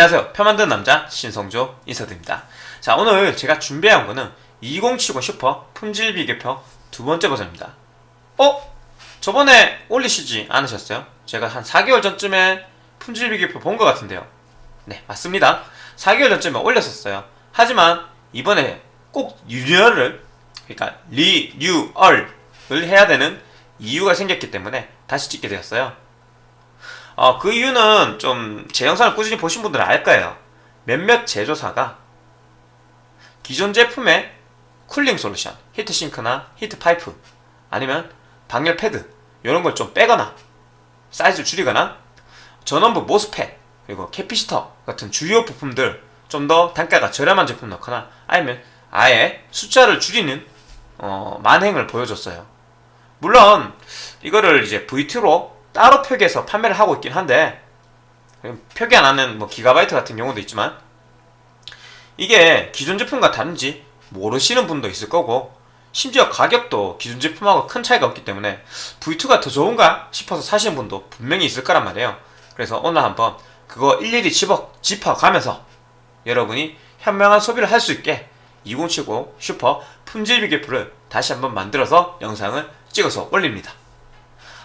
안녕하세요. 표 만드는 남자 신성조 인사드립니다. 자 오늘 제가 준비한 거는 2070 슈퍼 품질 비교표 두 번째 버전입니다. 어? 저번에 올리시지 않으셨어요? 제가 한 4개월 전쯤에 품질 비교표 본 것 같은데요. 네 맞습니다. 4개월 전쯤에 올렸었어요. 하지만 이번에 꼭 리뉴얼을 그러니까 리뉴얼을 해야 되는 이유가 생겼기 때문에 다시 찍게 되었어요. 어, 그 이유는 좀 제 영상을 꾸준히 보신 분들은 알 거예요. 몇몇 제조사가 기존 제품의 cooling solution, heat sink나 heat pipe 아니면 방열 패드 이런 걸 좀 빼거나 사이즈를 줄이거나 전원부 MOSFET 그리고 capacitor 같은 주요 부품들 좀 더 단가가 저렴한 제품 넣거나 아니면 아예 숫자를 줄이는 어, 만행을 보여줬어요. 물론 이거를 이제 V2로 따로 표기해서 판매를 하고 있긴 한데 표기 안 하는 뭐 기가바이트 같은 경우도 있지만 이게 기존 제품과 다른지 모르시는 분도 있을 거고 심지어 가격도 기존 제품하고 큰 차이가 없기 때문에 V2가 더 좋은가 싶어서 사시는 분도 분명히 있을 거란 말이에요. 그래서 오늘 한번 그거 일일이 짚어, 짚어가면서 여러분이 현명한 소비를 할 수 있게 2070 슈퍼 품질 비교표를 다시 한번 만들어서 영상을 찍어서 올립니다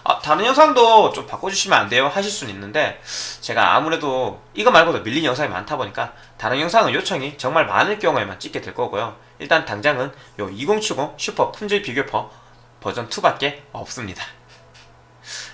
아, 다른 영상도 좀 바꿔주시면 안 돼요? 하실 수는 있는데 제가 아무래도 이거 말고도 밀린 영상이 많다 보니까 다른 영상은 요청이 정말 많을 경우에만 찍게 될 거고요. 일단 당장은 요 2070 슈퍼 품질 비교표 버전 2밖에 없습니다.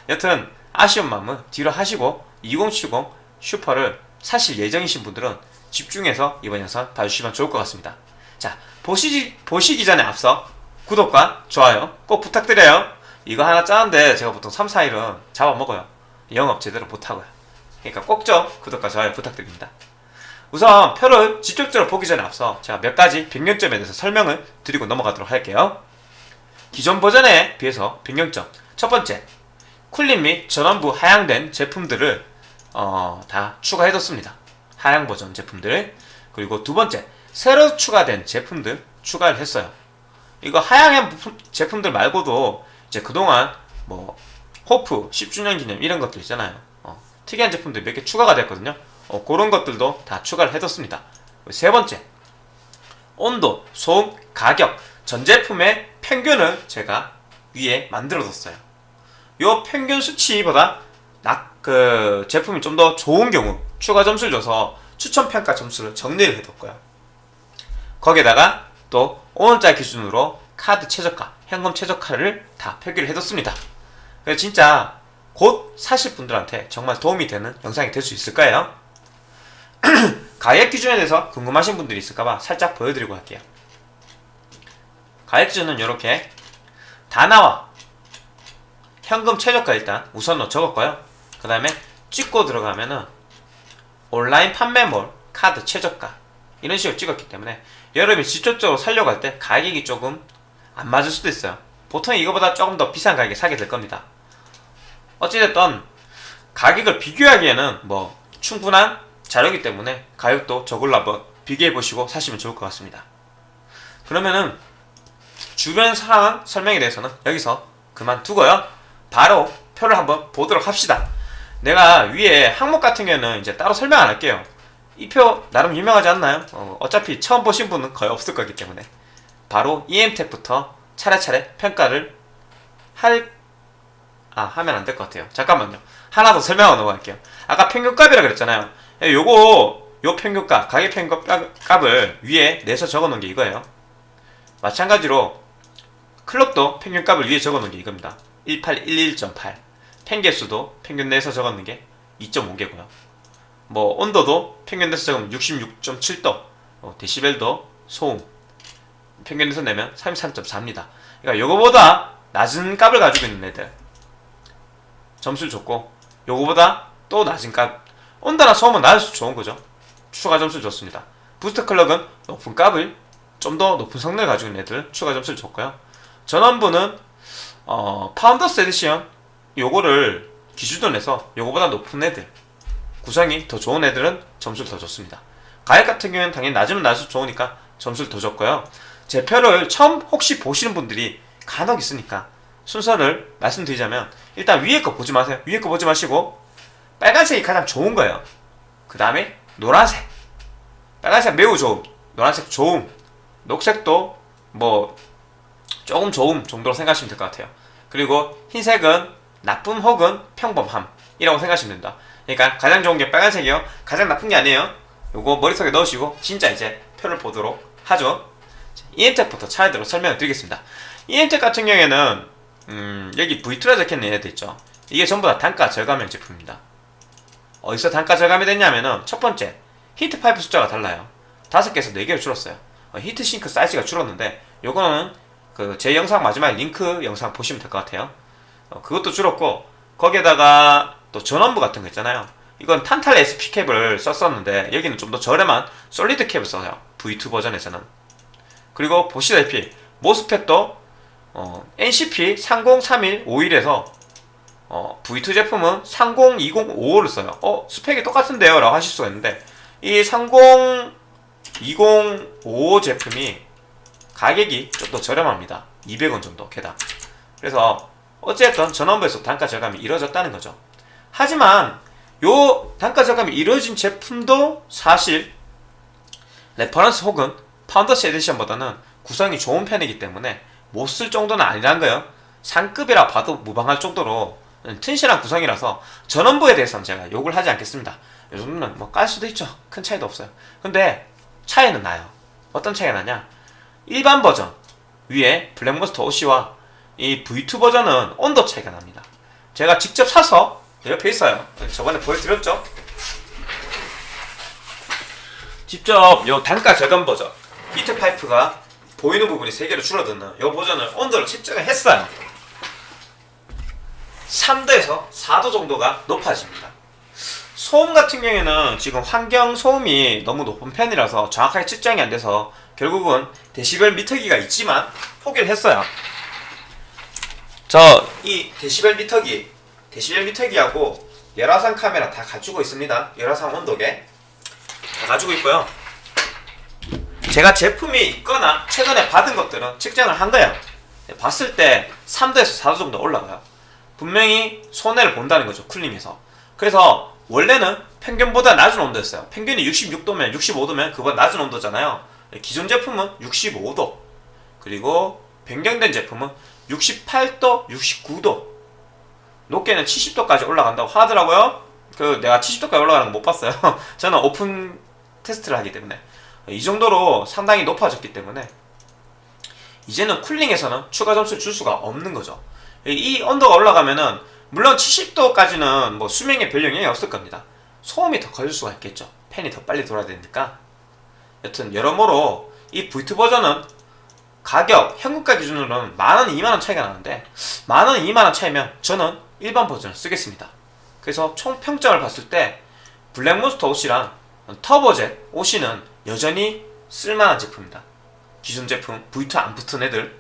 여튼 아쉬운 마음은 뒤로 하시고 2070 슈퍼를 사실 예정이신 분들은 집중해서 이번 영상 봐주시면 좋을 것 같습니다. 자 보시기, 보시기 전에 앞서 구독과 좋아요 꼭 부탁드려요 이거 하나 짜는데 제가 보통 3, 4일은 잡아먹어요. 영업 제대로 못하고요. 그러니까 꼭 좀 구독과 좋아요 부탁드립니다. 우선 표를 직접적으로 보기 전에 앞서 제가 몇 가지 변경점에 대해서 설명을 드리고 넘어가도록 할게요. 기존 버전에 비해서 변경점. 첫 번째 쿨림 및 전원부 하향된 제품들을 어, 다 추가해뒀습니다. 하향 버전 제품들. 그리고 두 번째 새로 추가된 제품들 추가를 했어요. 이거 하향한 제품들 말고도 이제 그동안 뭐 호프 10주년 기념 이런 것들 있잖아요. 어, 특이한 제품들 몇 개 추가가 됐거든요. 어, 그런 것들도 다 추가를 해뒀습니다. 세 번째 온도, 소음, 가격. 전 제품의 평균을 제가 위에 만들어뒀어요. 요 평균 수치보다 낙, 그 제품이 좀 더 좋은 경우 추가 점수를 줘서 추천평가 점수를 정리를 해뒀고요. 거기에다가 또 5원짜리 기준으로 카드 최저가, 현금 최저가를 다 표기를 해뒀습니다. 그래서 진짜 곧 사실 분들한테 정말 도움이 되는 영상이 될 수 있을 거예요. 가액 기준에 대해서 궁금하신 분들이 있을까봐 살짝 보여드리고 할게요. 가액 기준은 이렇게 다 나와 현금 최저가 일단 우선으로 적었고요. 그 다음에 찍고 들어가면은 온라인 판매몰 카드 최저가 이런 식으로 찍었기 때문에 여러분이 직접적으로 살려고 할 때 가격이 조금 안 맞을 수도 있어요. 보통 이거보다 조금 더 비싼 가격에 사게 될 겁니다. 어찌됐든 가격을 비교하기에는 뭐 충분한 자료이기 때문에 가격도 저걸로 한번 비교해 보시고 사시면 좋을 것 같습니다. 그러면은 주변 상황 설명에 대해서는 여기서 그만두고요. 바로 표를 한번 보도록 합시다. 내가 위에 항목 같은 경우는 이제 따로 설명 안 할게요. 이 표 나름 유명하지 않나요? 어, 어차피 처음 보신 분은 거의 없을 거기 때문에 바로 EM택부터 차례차례 평가를 할, 아, 하면 안 될 것 같아요. 잠깐만요. 하나 더 설명하고 넘어갈게요. 아까 평균값이라 그랬잖아요. 예, 요거, 요 평균값, 가격 평균값을 위에 내서 적어 놓은 게 이거예요. 마찬가지로 클럭도 평균값을 위에 적어 놓은 게 이겁니다. 1811.8. 펜개수도 평균 내서 적어 놓은 게 2.5개고요. 뭐 온도도 평균 내서 적으면 66.7도, 어, 데시벨도 소음, 평균에서 내면 33.4입니다. 그러니까 요거보다 낮은 값을 가지고 있는 애들 점수를 줬고 요거보다 또 낮은 값 온다나 소음은 낮을수록 좋은 거죠. 추가 점수를 줬습니다. boost clock은 높은 값을 좀 더 높은 성능을 가지고 있는 애들 추가 점수를 줬고요. 전원부는 어, Founders Edition 요거를 기준으로 내서 요거보다 높은 애들 구성이 더 좋은 애들은 점수를 더 줬습니다. 가격 같은 경우는 당연히 낮으면 낮을수록 좋으니까 점수를 더 줬고요. 제 표를 처음 혹시 보시는 분들이 간혹 있으니까 순서를 말씀드리자면 일단 위에 거 보지 마세요. 위에 거 보지 마시고 빨간색이 가장 좋은 거예요. 그 다음에 노란색. 빨간색 매우 좋음. 노란색 좋음. 녹색도 뭐 조금 좋음 정도로 생각하시면 될 것 같아요. 그리고 흰색은 나쁨 혹은 평범함이라고 생각하시면 됩니다. 그러니까 가장 좋은 게 빨간색이요. 가장 나쁜 게 아니에요. 요거 머릿속에 넣으시고 진짜 이제 표를 보도록 하죠 EM택부터 차례대로 설명을 드리겠습니다. EM택 같은 경우에는 음, 여기 V2라 적혀있는 얘네들 있죠? 이게 전부 다 단가 절감형 제품입니다. 어디서 단가 절감이 됐냐면은 첫 번째 heat pipe 숫자가 달라요. 다섯 개에서 네 개로 줄었어요. 어, heat sink 사이즈가 줄었는데 요거는 그 제 영상 마지막에 링크 영상 보시면 될 것 같아요. 어, 그것도 줄었고 거기에다가 또 전원부 같은 거 있잖아요. 이건 탄탈 SP cap을 썼었는데 여기는 좀 더 저렴한 solid cap을 써요. V2 버전에서는 그리고 보시다시피 모스펫도 어, NCP 303151에서 어, V2 제품은 302055를 써요. 어, 스펙이 똑같은데요? 라고 하실 수가 있는데, 이 302055 제품이 가격이 좀 더 저렴합니다. 200원 정도, 게다가. 그래서, 어쨌든 전원부에서 단가 절감이 이루어졌다는 거죠. 하지만, 요 단가 절감이 이루어진 제품도 사실, reference 혹은 Founders Edition보다는 구성이 좋은 편이기 때문에 못 쓸 정도는 아니라는 거예요. 상급이라 봐도 무방할 정도로 튼실한 구성이라서 전원부에 대해서는 제가 욕을 하지 않겠습니다. 이 정도는 뭐 깔 수도 있죠. 큰 차이도 없어요. 근데 차이는 나요. 어떤 차이가 나냐? 일반 버전 위에 Black Monster OC와 이 V2 버전은 온도 차이가 납니다. 제가 직접 사서 옆에 있어요. 저번에 보여드렸죠? 직접 요 단가 절감 버전 히트 파이프가 보이는 부분이 3개로 줄어드는 요 버전을 온도를 측정을 했어요. 3도에서 4도 정도가 높아집니다. 소음 같은 경우에는 지금 환경 소음이 너무 높은 편이라서 정확하게 측정이 안 돼서 결국은 데시벨 미터기가 있지만 포기를 했어요. 저 이 데시벨 미터기, 데시벨 미터기하고 열화상 카메라 다 가지고 있습니다. 열화상 온도계 다 가지고 있고요. 제가 제품이 있거나 최근에 받은 것들은 측정을 한 거예요. 봤을 때 3도에서 4도 정도 올라가요. 분명히 손해를 본다는 거죠 쿨링에서. 그래서 원래는 평균보다 낮은 온도였어요. 평균이 66도면 65도면 그보다 낮은 온도잖아요. 기존 제품은 65도. 그리고 변경된 제품은 68도 69도. 높게는 70도까지 올라간다고 하더라고요. 그 내가 70도까지 올라가는 거 못 봤어요. 저는 오픈 테스트를 하기 때문에 이 정도로 상당히 높아졌기 때문에 이제는 쿨링에서는 추가 점수를 줄 수가 없는 거죠 이 온도가 올라가면은 물론 70도까지는 뭐 수명에 별 영향이 없을 겁니다. 소음이 더 커질 수가 있겠죠. 팬이 더 빨리 돌아야 되니까. 여튼 여러모로 이 V2 버전은 가격 현금가 기준으로는 만원, 2만원 차이가 나는데 만원, 2만원 차이면 저는 일반 버전을 쓰겠습니다. 그래서 총 평점을 봤을 때 블랙몬스터 OC랑 터보젯 OC는 여전히 쓸만한 제품입니다. 기존 제품 V2 안 붙은 애들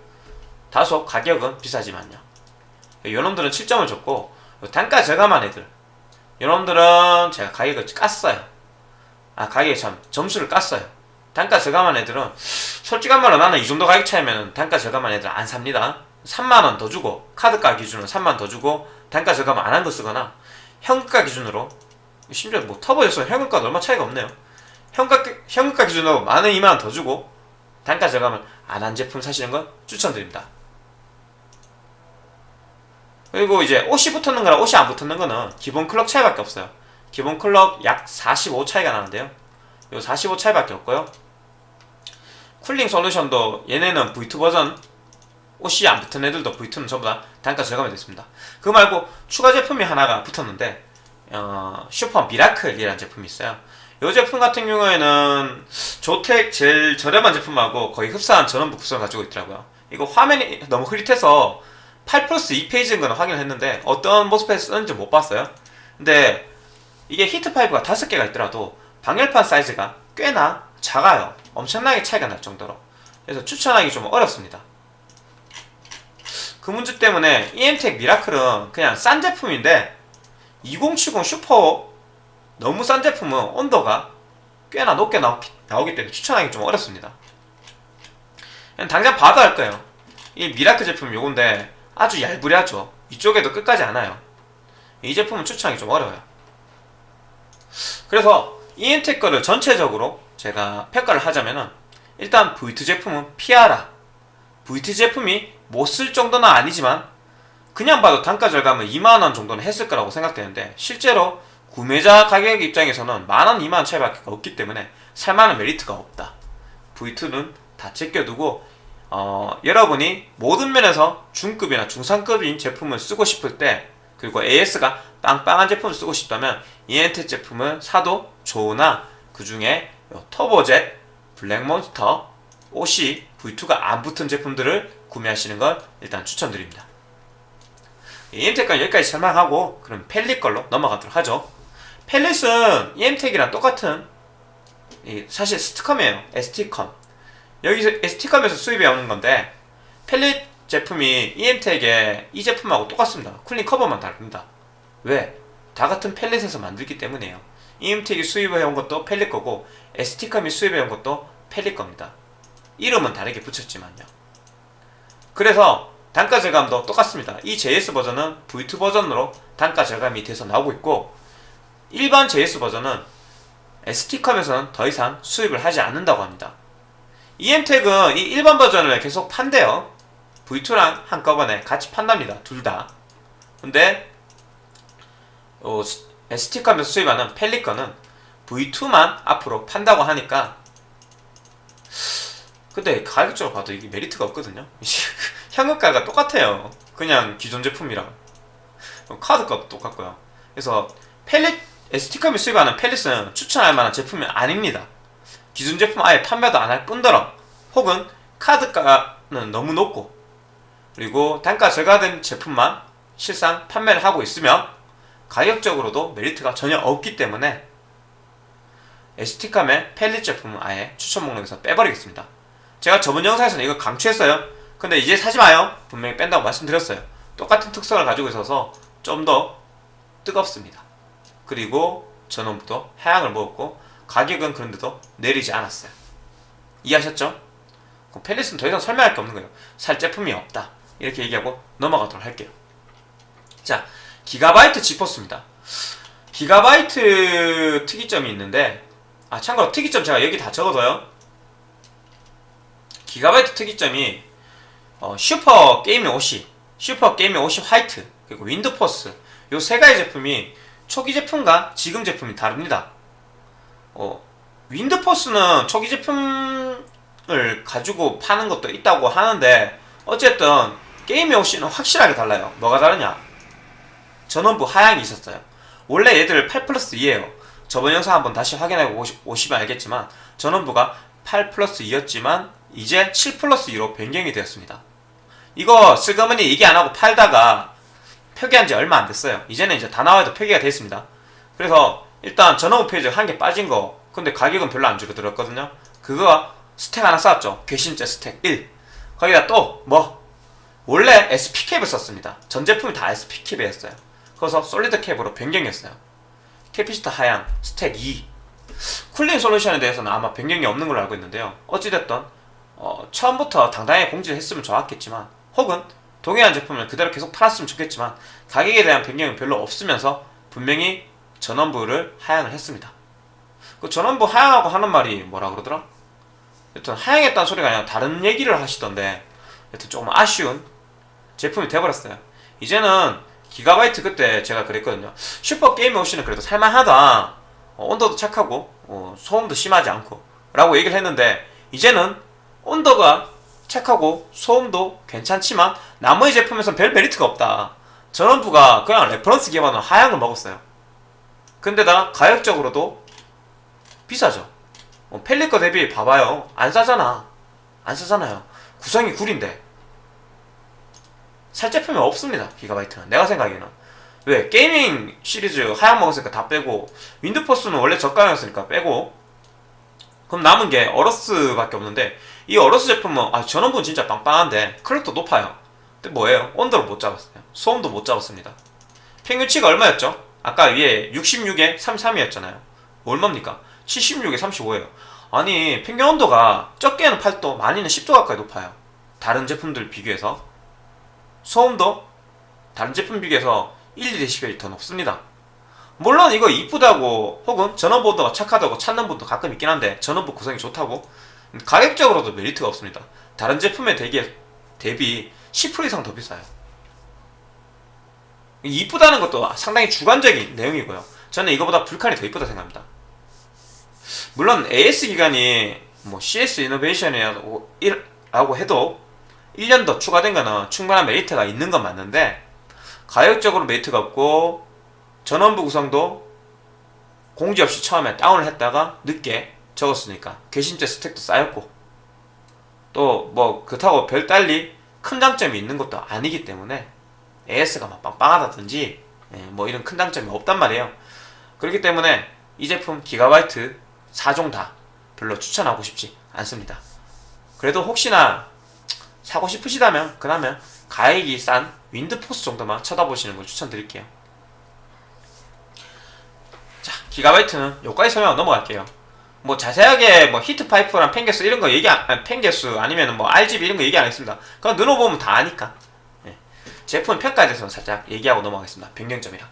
다소 가격은 비싸지만요. 요놈들은 7점을 줬고 단가 저감한 애들 요놈들은 제가 가격을 깠어요 아 가격에 참 점수를 깠어요 단가 저감한 애들은 솔직한 말로 나는 이 정도 가격 차이면 단가 저감한 애들 안 삽니다 3만원 더 주고 카드가 기준으로 3만원 더 주고 단가 저감 안 한 거 쓰거나 현금가 기준으로 심지어 뭐 터보에서 현금가도 얼마 차이가 없네요 현금가, 현금가 기준으로 만원 2만원 더 주고 단가 저감을 안 한 제품 사시는 건 추천드립니다 그리고 이제 OC 붙었는 거랑 OC 안 붙었는 거는 기본 clock 차이밖에 없어요. 기본 clock 약 45 차이가 나는데요. 요 45 차이밖에 없고요. cooling solution도 얘네는 V2 버전 OC 안 붙은 애들도 V2는 전부 다 단가 절감이 됐습니다. 그 말고 추가 제품이 하나가 붙었는데 어, Super Miracle이라는 제품이 있어요. 이 제품 같은 경우에는 ZOTAC 제일 저렴한 제품하고 거의 흡사한 전원부 구성을 가지고 있더라고요. 이거 화면이 너무 흐릿해서 8 플러스 2 phase인 건 확인을 했는데 어떤 MOSFET 쓰는지 못 봤어요. 근데 이게 heat pipe가 5개가 있더라도 방열판 사이즈가 꽤나 작아요. 엄청나게 차이가 날 정도로. 그래서 추천하기 좀 어렵습니다. 그 문제 때문에 EMTEC 미라클은 그냥 싼 제품인데 2070 슈퍼 너무 싼 제품은 온도가 꽤나 높게 나오기, 나오기 때문에 추천하기 좀 어렵습니다. 당장 봐도 할 거예요. 이 Miracle 제품 요건데 아주 얄부하죠. 이쪽에도 끝까지 안 와요. 이 제품은 추천하기 좀 어려워요. 그래서 이엠텍 거를 전체적으로 제가 평가를 하자면은 일단 V2 제품은 피하라. V2 제품이 못 쓸 정도는 아니지만 그냥 봐도 단가 절감은 2만원 정도는 했을 거라고 생각되는데 실제로 구매자 가격 입장에서는 만원, 2만원 차이밖에 없기 때문에 살만한 메리트가 없다. V2는 다 제껴두고 어, 여러분이 모든 면에서 중급이나 중상급인 제품을 쓰고 싶을 때 그리고 AS가 빵빵한 제품을 쓰고 싶다면 이엔텍 제품을 사도 좋으나 그 중에 터보젯, 블랙몬스터, OC, V2가 안 붙은 제품들을 구매하시는 걸 일단 추천드립니다. 이엔텍까지 여기까지 설명하고 그럼 펠릿 걸로 넘어가도록 하죠. Palit은 이엠텍이랑 똑같은 이 사실 ST컴이에요. ST컴. 여기서 ST컴에서 수입해 오는 건데 Palit 제품이 EM텍의 이 제품하고 똑같습니다. cooling 커버만 다릅니다. 왜? 다 같은 Palit에서 만들기 때문이에요. EM텍이 수입해 온 것도 Palit 거고 ST컴이 수입해 온 것도 Palit 겁니다. 이름은 다르게 붙였지만요. 그래서 단가 절감도 똑같습니다. 이 JS 버전은 V2 버전으로 단가 절감이 돼서 나오고 있고 일반 JS 버전은 ST컴에서는 더 이상 수입을 하지 않는다고 합니다. EM텍은 이 일반 버전을 계속 판대요. V2랑 한꺼번에 같이 판답니다. 둘 다. 근데 어, ST컴에서 수입하는 펠리컨은 V2만 앞으로 판다고 하니까 근데 가격적으로 봐도 이게 메리트가 없거든요. 현금가가 똑같아요. 그냥 기존 제품이랑 카드값도 똑같고요. 그래서 펠릿 ST컴이 수입하는 펠릿은 추천할 만한 제품이 아닙니다. 기존 제품 아예 판매도 안 할 뿐더러 혹은 카드가는 너무 높고 그리고 단가 절감된 제품만 실상 판매를 하고 있으면 가격적으로도 메리트가 전혀 없기 때문에 ST컴의 펠릿 제품은 아예 추천 목록에서 빼버리겠습니다. 제가 저번 영상에서는 이거 강추했어요. 근데 이제 사지 마요. 분명히 뺀다고 말씀드렸어요. 똑같은 특성을 가지고 있어서 좀 더 뜨겁습니다. 그리고 전원부도 하향을 먹었고 가격은 그런데도 내리지 않았어요. 이해하셨죠? 펠릿은 더 이상 설명할 게 없는 거예요. 살 제품이 없다. 이렇게 얘기하고 넘어가도록 할게요. 자, 기가바이트 지퍼스입니다. 기가바이트 특이점이 있는데 아 참고로 특이점 제가 여기 다 적어둬요. 기가바이트 특이점이 어, Super Gaming OC, Super Gaming OC White, 그리고 Windforce 요 세 가지 제품이 초기 제품과 지금 제품이 다릅니다. 어, Windforce는 초기 제품을 가지고 파는 것도 있다고 하는데 어쨌든 Gaming OC는 확실하게 달라요. 뭐가 다르냐? 전원부 하향이 있었어요. 원래 얘들 8 플러스 2에요. 저번 영상 한번 다시 확인해 보시면 알겠지만 전원부가 8 플러스 2였지만 이제 7 플러스 2로 변경이 되었습니다. 이거 슬그머니 얘기 안 하고 팔다가 표기한 지 얼마 안 됐어요. 이제는 이제 다나와도 표기가 됐습니다. 그래서 일단 전원부 phase 한 개 빠진 거 근데 가격은 별로 안 줄어들었거든요. 그거 stack 하나 쌓았죠. 괘씸죄 stack 1. 거기다 또 뭐 원래 SP cap을 썼습니다. 전 제품이 다 SP cap이었어요. 그래서 solid cap으로 변경했어요. capacitor 하향 stack 2. cooling solution에 대해서는 아마 변경이 없는 걸로 알고 있는데요. 어찌됐든 어, 처음부터 당당히 공지를 했으면 좋았겠지만 혹은 동일한 제품을 그대로 계속 팔았으면 좋겠지만 가격에 대한 변경은 별로 없으면서 분명히 전원부를 하향을 했습니다. 그 전원부 하향하고 하는 말이 뭐라 그러더라? 여튼 하향했다는 소리가 아니라 다른 얘기를 하시던데 여튼 조금 아쉬운 제품이 돼버렸어요. 이제는 기가바이트 그때 제가 그랬거든요. Super Gaming OC는 그래도 살만하다. 어, 온도도 착하고 어, 소음도 심하지 않고 라고 얘기를 했는데 이제는 온도가 착하고 소음도 괜찮지만 나머지 제품에선 별 메리트가 없다. 전원부가 그냥 reference 기반으로 하향을 먹었어요. 근데다 가격적으로도 비싸죠. 어, Palit 거 대비 봐봐요. 안 싸잖아. 안 싸잖아요. 구성이 구린데. 살 제품이 없습니다. Gigabyte는. 내가 생각에는. 왜? Gaming 시리즈 하향 먹었으니까 다 빼고 Windforce는 원래 저가였으니까 빼고 그럼 남은 게 AORUS밖에 없는데 이 AORUS 제품은 아 전원부는 진짜 빵빵한데 clock도 높아요. 근데 뭐예요? 온도를 못 잡았어요. 소음도 못 잡았습니다. 평균치가 얼마였죠? 아까 위에 66에 33이었잖아요. 얼마입니까? 76에 35예요. 아니 평균 온도가 적게는 8도, 많이는 10도 가까이 높아요. 다른 제품들 비교해서 소음도 다른 제품 비교해서 1, 2dB 더 높습니다. 물론 이거 이쁘다고 혹은 전원부 온도가 착하다고 찾는 분도 가끔 있긴 한데 전원부 구성이 좋다고 가격적으로도 메리트가 없습니다. 다른 제품에 대비, 대비 10% 이상 더 비싸요. 이쁘다는 것도 상당히 주관적인 내용이고요. 저는 이거보다 불칸이 더 이쁘다 생각합니다. 물론 AS 기간이 뭐 CS 이노베이션이라고 라고 해도 1년 더 추가된 거는 충분한 메리트가 있는 건 맞는데 가격적으로 메리트가 없고 전원부 구성도 공지 없이 처음에 다운을 했다가 늦게 적었으니까. 괘씸죄 스택도 쌓였고. 또 뭐 그렇다고 별달리 큰 장점이 있는 것도 아니기 때문에 AS가 막 빵빵하다든지 예, 뭐 이런 큰 장점이 없단 말이에요. 그렇기 때문에 이 제품 기가바이트 4종 다 별로 추천하고 싶지 않습니다. 그래도 혹시나 사고 싶으시다면 그러면 가격이 싼 Windforce 정도만 쳐다보시는 걸 추천드릴게요. 자 Gigabyte는 여기까지 설명 넘어갈게요 뭐 자세하게 뭐 heat pipe랑 팬 개수 이런 거 얘기 안, 아니, 팬 개수 아니면 뭐 RGB 이런 거 얘기 안 했습니다. 그건 눌러보면 다 아니까. 예. 제품 평가에 대해서는 살짝 얘기하고 넘어가겠습니다. 변경점이랑.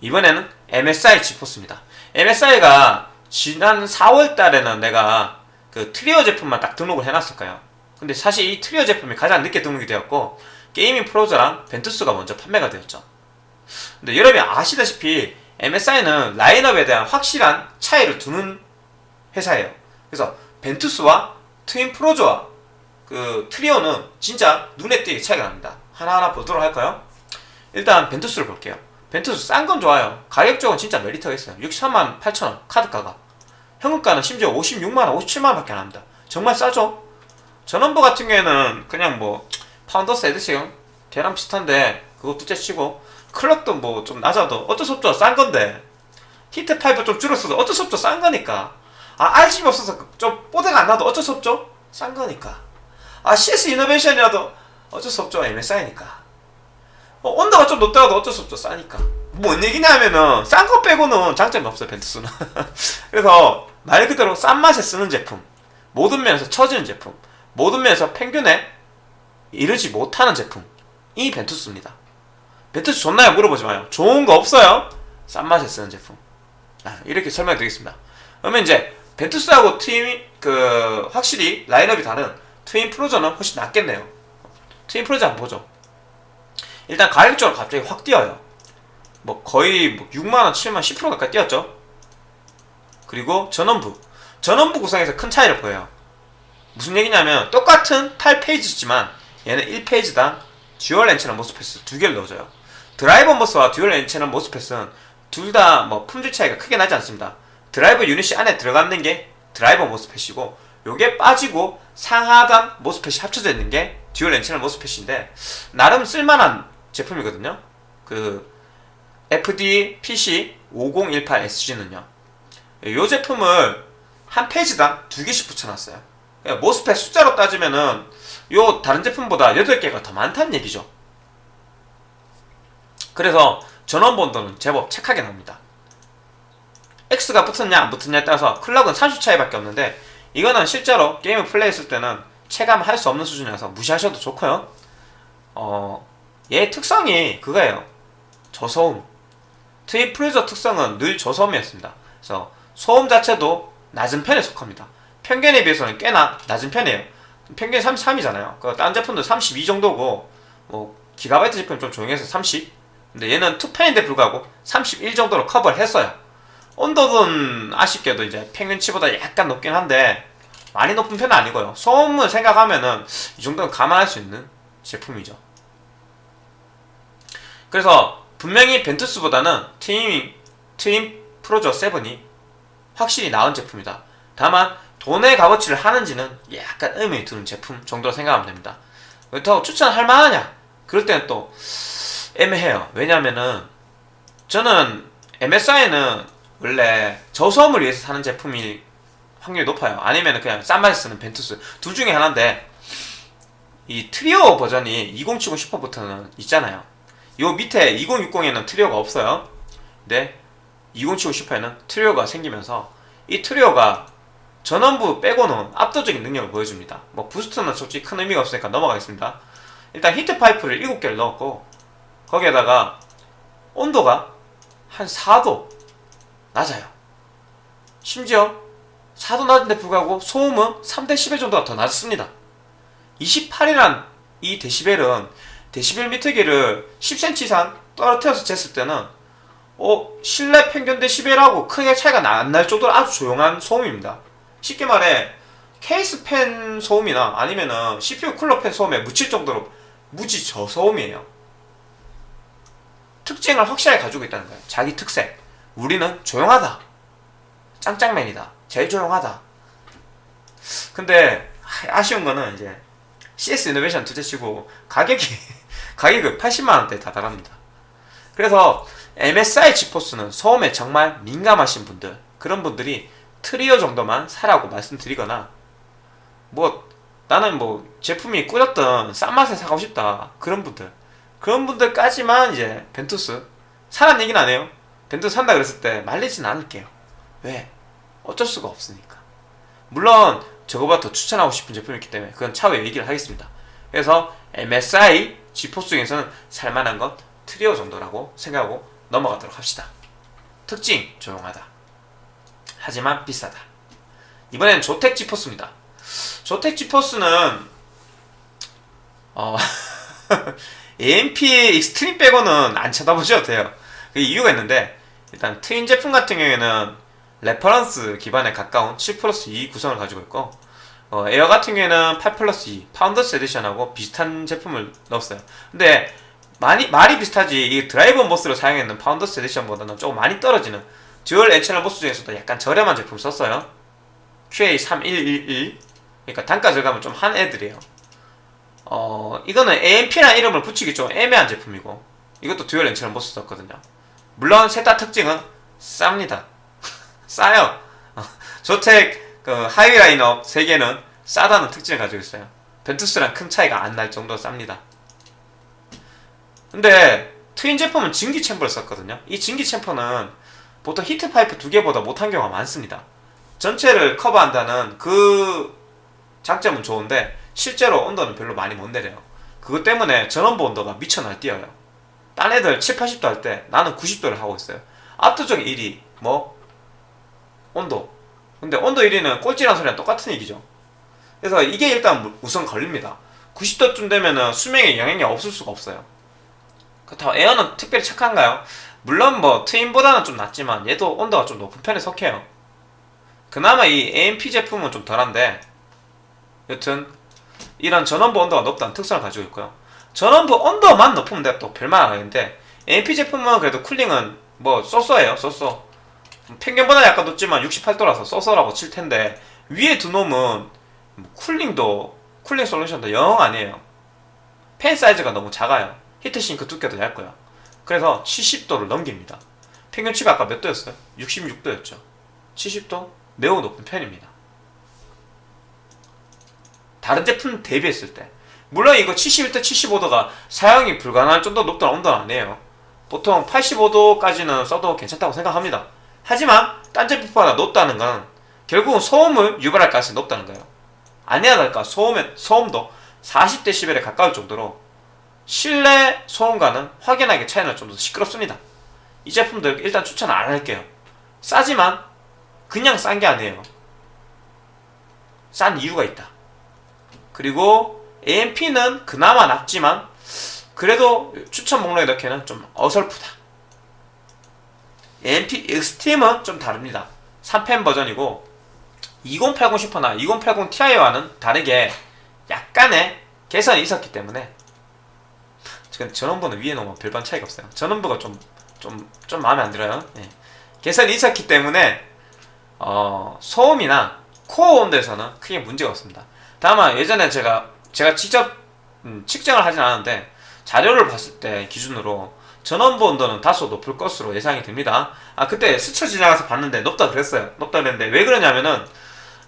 이번에는 MSI 지포스입니다. MSI가 지난 4월 달에는 내가 그 Trio 제품만 딱 등록을 해놨을 거예요. 근데 사실 이 Trio 제품이 가장 늦게 등록이 되었고 Gaming Frozr랑 Ventus가 먼저 판매가 되었죠. 근데 여러분이 아시다시피 MSI는 라인업에 대한 확실한 차이를 두는 회사예요. 그래서 Ventus와 Twin Frozr와 그 Trio는 진짜 눈에 띄게 차이가 납니다. 하나하나 보도록 할까요? 일단 Ventus를 볼게요. Ventus 싼 건 좋아요. 가격적으로 진짜 메리트가 있어요. 63만 8천원 카드가가. 현금가는 심지어 56만원 57만원 밖에 안 합니다. 정말 싸죠? 전원부 같은 경우에는 그냥 뭐 Founders Edition 걔랑 비슷한데 그거 둘째 치고 clock도 뭐 좀 낮아도 어쩔 수 없죠. 싼 건데. heat pipe 좀 줄었어도 어쩔 수 없죠. 싼 거니까 아 RGB 없어서 좀 뽀대가 안 나도 어쩔 수 없죠? 싼 거니까. 아 CS 이노베이션이라도 어쩔 수 없죠 MSI니까. 어, 온도가 좀 높더라도 어쩔 수 없죠 싸니까. 뭔 얘기냐면은 싼 거 빼고는 장점이 없어요 벤투스는. 그래서 말 그대로 싼 맛에 쓰는 제품 모든 면에서 처지는 제품 모든 면에서 평균에 이르지 못하는 제품이 벤투스입니다. 벤투스 좋나요? 물어보지 마요. 좋은 거 없어요. 싼 맛에 쓰는 제품. 아, 이렇게 설명해 드리겠습니다. 그러면 이제 벤투스하고 트윈 그 확실히 라인업이 다른 트윈 프로저는 훨씬 낫겠네요. 트윈 프로저 한번 보죠. 일단 가격적으로 갑자기 확 뛰어요. 뭐 거의 뭐 6만원 7만 10% 가까이 뛰었죠. 그리고 전원부. 전원부 구성에서 큰 차이를 보여요. 무슨 얘기냐면 똑같은 8페이지지만 얘는 1페이지당 dual N-channel MOSFET을 두 개를 넣어줘요. driver MOS와 dual N-channel MOSFET은 둘다 뭐 품질 차이가 크게 나지 않습니다 드라이버 유닛이 안에 들어가는 게 driver MOSFET이고 요게 빠지고 상하단 MOSFET이 합쳐져 있는 게 dual N-channel MOSFET인데 나름 쓸만한 제품이거든요. 그 FDPC5018SG는요. 이 제품을 한 phase당 두 개씩 붙여놨어요. 모스펫 숫자로 따지면은 요 다른 제품보다 8개가 더 많다는 얘기죠. 그래서 전원 본도는 제법 착하게 나옵니다 X가 붙었냐 안 붙었냐에 따라서 클럭은 30 차이밖에 없는데 이거는 실제로 게임을 플레이했을 때는 체감할 수 없는 수준이라서 무시하셔도 좋고요. 어, 얘 특성이 그거예요. 저소음. 프리저 특성은 늘 저소음이었습니다. 그래서 소음 자체도 낮은 편에 속합니다. 평균에 비해서는 꽤나 낮은 편이에요. 평균이 33이잖아요. 그딴 제품도 32 정도고 뭐 기가바이트 제품 좀 조용해서 30 근데 얘는 투펜인데 불구하고 31 정도로 커버를 했어요 온도는 아쉽게도 이제 평균치보다 약간 높긴 한데 많이 높은 편은 아니고요. 소음을 생각하면은 이 정도는 감안할 수 있는 제품이죠. 그래서 분명히 벤투스보다는 트윈, 트윈 프로저 7이 확실히 나은 제품이다. 다만 돈의 값어치를 하는지는 약간 의문이 드는 제품 정도로 생각하면 됩니다. 그렇다고 추천할 만하냐? 그럴 때는 또 애매해요. 왜냐면은 저는 MSI는 원래 저소음을 위해서 사는 제품이 확률이 높아요. 아니면 그냥 싼 맛에 쓰는 벤투스. 둘 중에 하나인데 이 Trio 버전이 2070 Super부터는 있잖아요. 요 밑에 2060에는 Trio가 없어요. 근데 2070 Super에는 Trio가 생기면서 이 Trio가 전원부 빼고는 압도적인 능력을 보여줍니다. 뭐 boost는 솔직히 큰 의미가 없으니까 넘어가겠습니다. 일단 heat pipe를 7개를 넣었고 거기에다가 온도가 한 4도 낮아요. 심지어 4도 낮은데 불구하고 소음은 3대 11 정도가 더 낮습니다. 28이란 이 데시벨은 데시벨 미터기를 10cm 이상 떨어뜨려서 쟀을 때는 어, 실내 평균 데시벨하고 크게 차이가 안 날 정도로 아주 조용한 소음입니다. 쉽게 말해 케이스 팬 소음이나 아니면은 CPU 쿨러 팬 소음에 묻힐 정도로 무지 저소음이에요. 특징을 확실하게 가지고 있다는 거예요. 자기 특색. 우리는 조용하다. 짱짱맨이다. 제일 조용하다. 근데 하- 아쉬운 거는 이제 CS 이노베이션 둘째치고 가격이 가격이 80만 원대에 다다릅니다. 그래서 MSI 지포스는 소음에 정말 민감하신 분들 그런 분들이 트리오 정도만 사라고 말씀드리거나 뭐 나는 뭐 제품이 꾸렸던 싼 맛에 사고 싶다 그런 분들 그런 분들까지만 이제 벤투스 사란 얘기는 안 해요 벤투스 산다 그랬을 때 말리진 않을게요. 왜? 어쩔 수가 없으니까. 물론 저거보다 더 추천하고 싶은 제품이 있기 때문에 그건 차후에 얘기를 하겠습니다. 그래서 MSI 지포스 중에서는 살만한 건 트리오 정도라고 생각하고 넘어가도록 합시다. 특징 조용하다. 하지만 비싸다. 이번엔 조텍 지포스입니다. Zotac GeForce는 어 AMP Extreme 빼고는 안 쳐다보셔도 돼요. 그 이유가 있는데 일단 Twin 제품 같은 경우에는 reference 기반에 가까운 7 플러스 2 구성을 가지고 있고 어, 에어 같은 경우에는 8 플러스 2 Founders Edition하고 비슷한 제품을 넣었어요. 근데 많이 말이 비슷하지 이 driver MOS로 사용했는 Founders Edition보다는 조금 많이 떨어지는 dual N-channel MOS 중에서도 약간 저렴한 제품 썼어요. QA3111 그러니까 단가 절감은 좀한 애들이에요. 어 이거는 AMP라는 이름을 붙이기 좀 애매한 제품이고 이것도 dual N-channel MOS 썼거든요. 물론 셋 다 특징은 쌉니다. 싸요. 어, Zotac 그 하위 라인업 3개는 싸다는 특징을 가지고 있어요. Ventus랑 큰 차이가 안 날 정도로 쌉니다. 근데 Twin 제품은 증기 chamber를 썼거든요. 이 증기 chamber는 보통 히트 파이프 두 개보다 못한 경우가 많습니다. 전체를 커버한다는 그 장점은 좋은데 실제로 온도는 별로 많이 못 내려요. 그것 때문에 전원부 온도가 미쳐 날뛰어요. 딴 애들 7, 80도 할 때 나는 90도를 하고 있어요. 압도적 1위 뭐 온도. 근데 온도 1위는 꼴찌란 소리랑 똑같은 얘기죠. 그래서 이게 일단 우선 걸립니다. 90도쯤 되면은 수명에 영향이 없을 수가 없어요. 그렇다고 에어는 특별히 착한가요? 물론 뭐 트윈보다는 좀 낫지만 얘도 온도가 좀 높은 편에 속해요. 그나마 이 AMP 제품은 좀 덜한데 여튼 이런 전원부 온도가 높다는 특성을 가지고 있고요. 전원부 온도만 높으면 내가 또 별말 안 하는데 AMP 제품은 그래도 쿨링은 뭐 쏘쏘해요 쏘쏘 평균보다 약간 높지만 68도라서 쏘쏘라고 칠 텐데 위에 두 놈은 뭐 쿨링도 쿨링 솔루션도 영 아니에요. 팬 사이즈가 너무 작아요. 히트싱크 두께도 얇고요. 그래서 70도를 넘깁니다. 평균치가 아까 몇 도였어요? 66도였죠. 70도? 매우 높은 편입니다. 다른 제품 대비했을 때 물론 이거 71도 75도가 사용이 불가능할 정도 높다는 온도는 아니에요. 보통 85도까지는 써도 괜찮다고 생각합니다. 하지만 딴 제품보다 높다는 건 결국은 소음을 유발할 가능성이 높다는 거예요. 아니야 할까? 소음의, 소음도 40dB에 가까울 정도로 실내 소음과는 확연하게 차이날 정도로 시끄럽습니다. 이 제품들 일단 추천 안 할게요. 싸지만 그냥 싼 게 아니에요. 싼 이유가 있다. 그리고 AMP는 그나마 낫지만 그래도 추천 목록에 넣기에는 좀 어설프다. AMP Extreme은 좀 다릅니다. 3팬 버전이고 2080 Super나 2080 Ti와는 다르게 약간의 개선이 있었기 때문에 지금 전원부는 위에 놓으면 별반 차이가 없어요. 전원부가 좀 좀, 좀 마음에 안 들어요. 예. 개선이 있었기 때문에 어, 소음이나 코어 온도에서는 크게 문제가 없습니다. 다만 예전에 제가 제가 직접 음, 측정을 하진 않았는데 자료를 봤을 때 기준으로 전원부 온도는 다소 높을 것으로 예상이 됩니다. 아 그때 스쳐 지나가서 봤는데 높다 그랬어요. 높다 그랬는데 왜 그러냐면은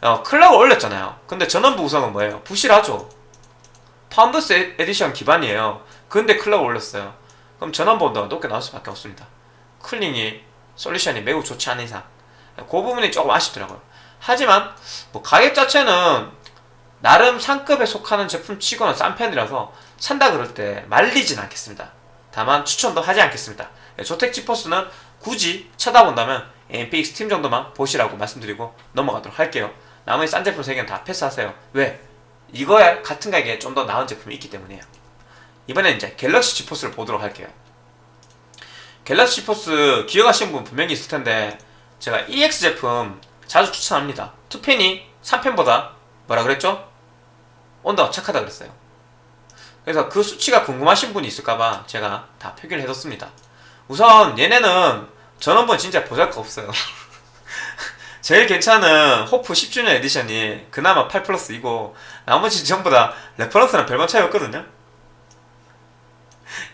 어, clock을 올렸잖아요. 근데 전원부 구성은 뭐예요? 부실하죠. Founders E- Edition 기반이에요. 근데 clock을 올렸어요. 그럼 전원부 온도가 높게 나올 수밖에 없습니다. cooling이 솔루션이 매우 좋지 않은 이상 그 부분이 조금 아쉽더라고요. 하지만 뭐 가격 자체는 나름 상급에 속하는 제품 치고는 싼 편이라서 산다 그럴 때 말리진 않겠습니다. 다만 추천도 하지 않겠습니다. 예, 조텍 지퍼스는 굳이 쳐다본다면 MPX 팀 정도만 보시라고 말씀드리고 넘어가도록 할게요. 나머지 싼 제품 3개는 다 패스하세요. 왜? 이거에 같은 가격에 좀 더 나은 제품이 있기 때문이에요. 이번엔 이제 갤럭시 지포스를 보도록 할게요. 갤럭시 지포스 기억하시는 분 분명히 있을 텐데 제가 EX 제품 자주 추천합니다. 2팬이 3팬보다 뭐라 그랬죠? 온도가 착하다 그랬어요. 그래서 그 수치가 궁금하신 분이 있을까봐 제가 다 표기를 해뒀습니다. 우선 얘네는 전원부 진짜 보잘거 없어요. 제일 괜찮은 호프 10주년 Edition이 그나마 8 플러스이고 나머지 전부 다 reference랑 별반 차이 없거든요.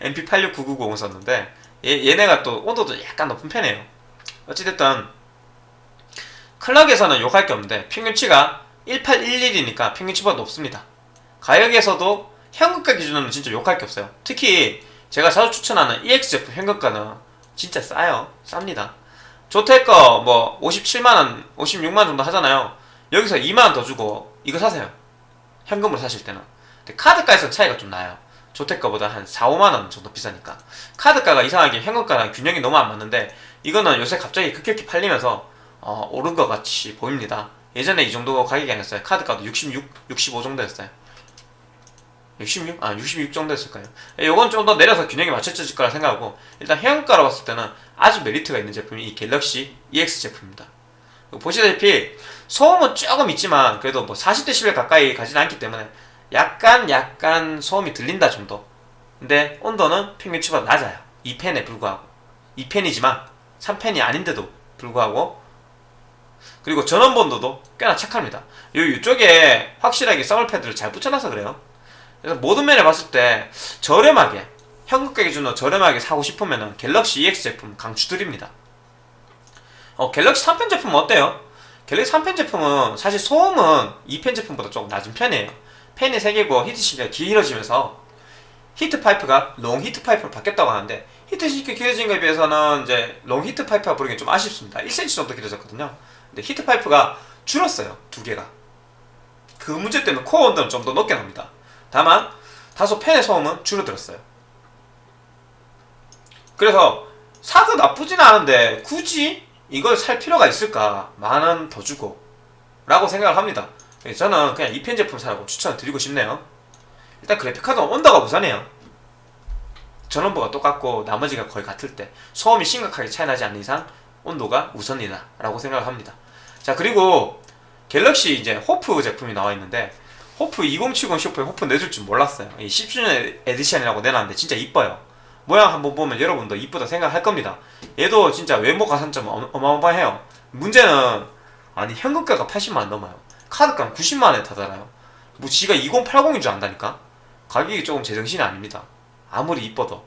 MP86990 썼는데 얘, 얘네가 또 온도도 약간 높은 편이에요. 어찌됐든 클럭에서는 욕할 게 없는데 평균치가 1811이니까 평균치보다 높습니다. 가격에서도 현금가 기준으로는 진짜 욕할 게 없어요. 특히 제가 자주 추천하는 EX 제품 현금가는 진짜 싸요. 쌉니다. 조테거 뭐 57만원, 56만원 정도 하잖아요. 여기서 2만원 더 주고 이거 사세요. 현금으로 사실 때는. 근데 카드가에서 차이가 좀 나요. 조테거보다 한 4, 5만원 정도 비싸니까. 카드가가 이상하게 현금가랑 균형이 너무 안 맞는데 이거는 요새 갑자기 급격히 팔리면서 어, 오른 것 같이 보입니다. 예전에 이 정도 가격이 아니었어요. 카드가도 66, 65 정도였어요. 66? 아, 66 정도 했을까요? 요건 좀 더 내려서 균형이 맞춰질 거라 생각하고 일단 해안가로 봤을 때는 아주 메리트가 있는 제품이 이 갤럭시 EX 제품입니다. 보시다시피 소음은 조금 있지만 그래도 뭐 40dB 가까이 가지는 않기 때문에 약간 약간 소음이 들린다 정도. 근데 온도는 평균치보다 낮아요. 2펜에 불구하고. 2펜이지만 3펜이 아닌데도 불구하고 그리고 전원 본도도 꽤나 착합니다. 요 이쪽에 확실하게 서멀 패드를 잘 붙여놔서 그래요. 그래서 모든 면에 봤을 때 저렴하게 현금가 기준으로 저렴하게 사고 싶으면 갤럭시 EX 제품 강추드립니다. 어, 갤럭시 3펜 제품은 어때요? 갤럭시 3팬 제품은 사실 소음은 2팬 제품보다 조금 낮은 편이에요. 팬이 3개고 heatsink가 길어지면서 heat pipe가 long heat pipe로 바뀌었다고 하는데 heatsink 길어진 것에 비해서는 이제 long heat pipe가 부르기 좀 아쉽습니다. 1cm 정도 길어졌거든요. 근데 heat pipe가 줄었어요. 두 개가. 그 문제 때문에 코어 온도는 좀 더 높게 납니다. 다만 다소 팬의 소음은 줄어들었어요. 그래서 사도 나쁘진 않은데 굳이 이걸 살 필요가 있을까? 만 원 더 주고 라고 생각을 합니다. 저는 그냥 2팬 제품 사라고 추천을 드리고 싶네요. 일단 그래픽카드는 온도가 우선해요. 전원부가 똑같고 나머지가 거의 같을 때 소음이 심각하게 차이 나지 않는 이상 온도가 우선이다 라고 생각을 합니다. 자 그리고 갤럭시 이제 호프 제품이 나와 있는데 호프 2070 Super에 HOF 내줄 줄 몰랐어요. 이 10주년 Edition이라고 내놨는데 진짜 이뻐요. 모양 한번 보면 여러분도 이쁘다 생각할 겁니다. 얘도 진짜 외모 가산점 어- 어마어마해요. 문제는 아니 현금가가 80만원 넘어요. 카드값 90만원에 타잖아요. 뭐 지가 2080인 줄 안다니까? 가격이 조금 제정신이 아닙니다. 아무리 이뻐도.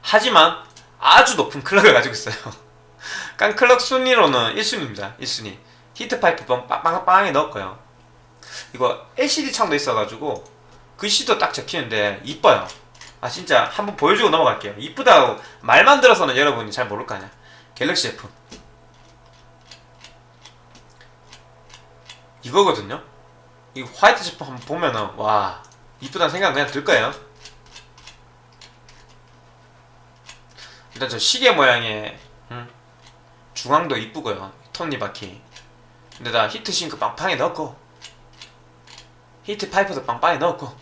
하지만 아주 높은 클럭을 가지고 있어요. 깡클럭 순위로는 1순위입니다. 1순위. 히트파이프 빵빵빵하게 넣었고요. 이거 LCD 창도 있어가지고 글씨도 딱 적히는데 이뻐요. 아 진짜 한번 보여주고 넘어갈게요. 이쁘다고 말만 들어서는 여러분이 잘 모를 거 아니야. 갤럭시 제품. 이거거든요. 이 화이트 제품 한번 보면은 와 이쁘다는 생각 그냥 들 거예요. 일단 저 시계 모양의 음, 중앙도 이쁘고요. 톱니바퀴. 근데다 heatsink 빵빵히 넣고 heat pipe도 빵빵히 넣고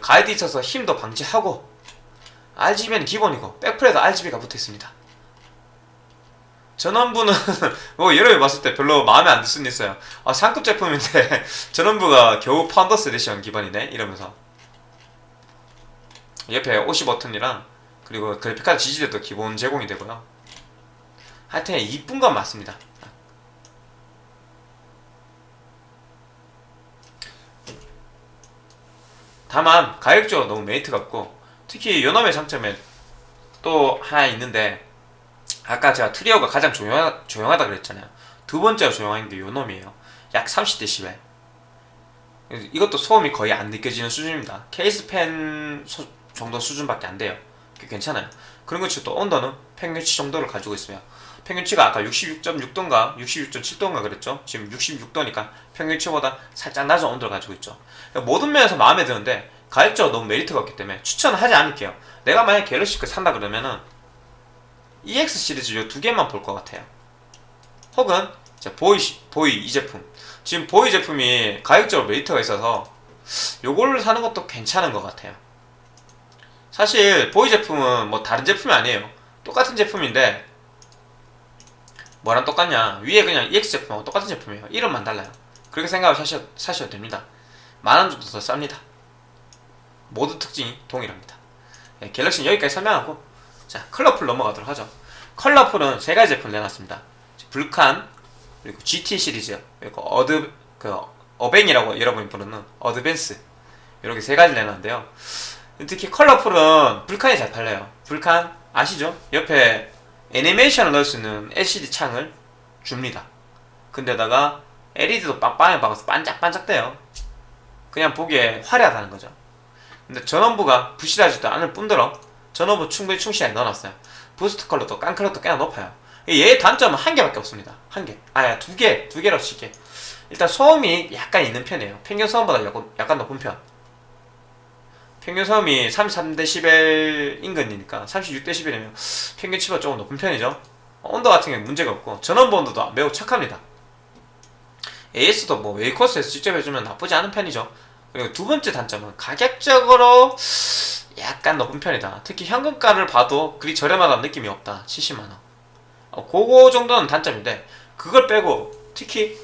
가이드 있어서 휨도 방지하고 RGB는 기본이고 백플에도 RGB가 붙어 있습니다. 전원부는 뭐 여러분 봤을 때 별로 마음에 안 들 수는 있어요. 아 상급 제품인데 전원부가 겨우 Founders Edition 기반이네 이러면서 옆에 OC 버튼이랑 그리고 그래픽카드 지지대도 기본 제공이 되고요. 하여튼 이쁜 건 맞습니다. 다만 가격적으로 너무 메리트가 없고 특히 요놈의 장점에 또 하나 있는데 아까 제가 트리오가 가장 조용하, 조용하다 그랬잖아요. 두 번째로 조용한 게 요놈이에요. 약 30dB 이것도 소음이 거의 안 느껴지는 수준입니다. 케이스 팬 소, 정도 수준밖에 안 돼요. 괜찮아요 그런 것치고 또 온도는 평균치 정도를 가지고 있으며 평균치가 아까 66.6도인가 66.7도인가 그랬죠 지금 66도니까 평균치보다 살짝 낮은 온도를 가지고 있죠 모든 면에서 마음에 드는데 가격적으로 너무 메리트가 없기 때문에 추천을 하지 않을게요 내가 만약 갤럭시 그 산다 그러면은 EX 시리즈 요 두 개만 볼 것 같아요. 혹은 이제 보이 시- 보이 이 제품 지금 보이 제품이 가격적으로 메리트가 있어서 요거를 사는 것도 괜찮은 것 같아요. 사실 BOY 제품은 뭐 다른 제품이 아니에요. 똑같은 제품인데 뭐랑 똑같냐 위에 그냥 EX 제품하고 똑같은 제품이에요. 이름만 달라요. 그렇게 생각을 사셔, 사셔도 됩니다. 만원 정도 더 쌉니다. 모두 특징이 동일합니다. 예, Galaxy는 여기까지 설명하고 자 Colorful 넘어가도록 하죠. Colorful은 세 가지 제품을 내놨습니다. Vulcan 그리고 GT 시리즈 그리고 어드 그 어뱅이라고 여러분이 부르는 Advance 이렇게 세 가지를 내놨는데요. 특히 Colorful은 Vulcan이 잘 팔려요. Vulcan 아시죠? 옆에 애니메이션을 넣을 수 있는 LCD 창을 줍니다. 근데다가 LED도 빵빵하게 박아서 반짝반짝대요. 그냥 보기에 화려하다는 거죠. 근데 전원부가 부실하지도 않을 뿐더러 전원부 충분히 충실하게 넣어놨어요. boost clock도 깡 clock도 꽤나 높아요. 얘의 단점은 한 개밖에 없습니다. 한 개. 아야 두 개, 두 개로 칠게. 일단 소음이 약간 있는 편이에요. 평균 소음보다 약간 높은 편. 평균 소음이 33dB 인근이니까 36dB이면 평균 치보다 조금 높은 편이죠. 온도 같은 경우는 문제가 없고 전원부 온도도 매우 착합니다. AS도 뭐 웨이코스에서 직접 해주면 나쁘지 않은 편이죠. 그리고 두 번째 단점은 가격적으로 약간 높은 편이다. 특히 현금가를 봐도 그리 저렴하다는 느낌이 없다. 70만원. 어, 그거 정도는 단점인데, 그걸 빼고 특히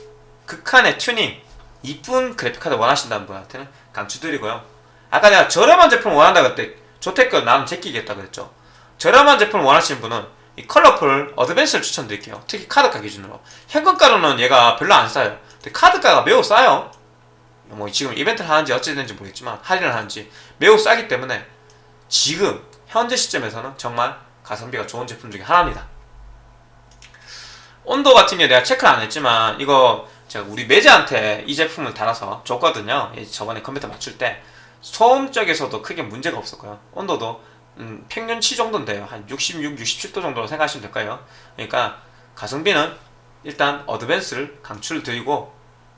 극한의 튜닝, 이쁜 그래픽카드 원하신다는 분한테는 강추드리고요. 아까 내가 저렴한 제품 원한다 그때 Zotac 나는 제끼겠다 그랬죠. 저렴한 제품을 원하시는 분은 이 Colorful Advance를 추천드릴게요. 특히 카드가 기준으로. 현금가로는 얘가 별로 안 싸요. 근데 카드가가 매우 싸요. 뭐 지금 이벤트를 하는지 어찌됐는지 모르겠지만 할인을 하는지 매우 싸기 때문에 지금 현재 시점에서는 정말 가성비가 좋은 제품 중에 하나입니다. 온도 같은 경우 내가 체크를 안 했지만 이거 제가 우리 매제한테 이 제품을 달아서 줬거든요. 이 저번에 컴퓨터 맞출 때 소음 쪽에서도 크게 문제가 없었고요. 온도도 음, 평균치 정도는 돼요. 한 66, 67도 정도로 생각하시면 될 거예요. 그러니까 가성비는 일단 어드밴스를 강추를 드리고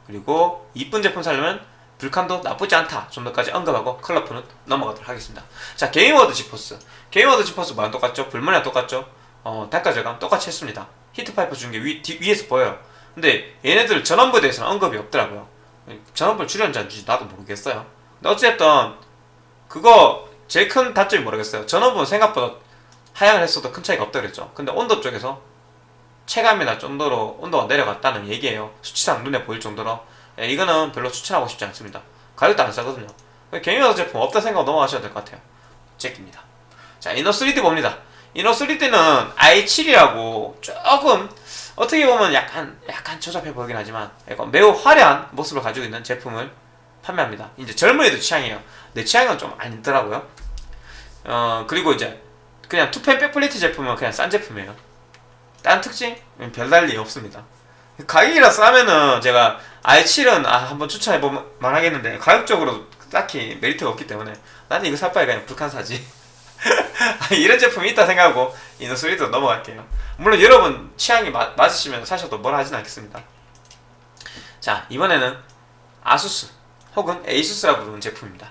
그리고 이쁜 제품 사려면 Vulcan도 나쁘지 않다 정도까지 언급하고 Colorful은 넘어가도록 하겠습니다. 자 Gainward GeForce Gainward GeForce 뭐랑 똑같죠? 불만이랑 똑같죠? 어 단가 절감 똑같이 했습니다. heat pipe 준 게 위에서 보여요. 근데 얘네들 전원부에 대해서는 언급이 없더라고요. 전원부를 줄였는지 나도 모르겠어요. 어쨌든 그거 제일 큰 단점이 뭐라겠어요. 전원부는 생각보다 하향을 했어도 큰 차이가 없다 그랬죠. 근데 온도 쪽에서 체감이 날 정도로 온도가 내려갔다는 얘기예요. 수치상 눈에 보일 정도로. 예, 이거는 별로 추천하고 싶지 않습니다. 가격도 안 싸거든요. 게이머 제품 없다 생각 넘어가셔도 될것 같아요. 제끼입니다. 자, 이너 3D 봅니다. 이너 3D는 i7이라고 조금 어떻게 보면 약간 약간 조잡해 보이긴 하지만 약간 매우 화려한 모습을 가지고 있는 제품을 판매합니다. 이제 젊은이들 취향이에요. 내 취향은 좀 아니더라고요. 어 그리고 이제 그냥 투펜 백플레이트 제품은 그냥 싼 제품이에요. 다른 특징? 별달리 없습니다. 가격이라 싸면은 제가 i7은 아 한번 추천해보면 말하겠는데 가격적으로 딱히 메리트가 없기 때문에 나는 이거 살 바에 그냥 Vulcan 사지 이런 제품이 있다 생각하고 이노스리도 넘어갈게요 물론 여러분 취향이 마, 맞으시면 사셔도 뭐라 하진 않겠습니다 자 이번에는 아수스 혹은 에이수스라 부르는 제품입니다.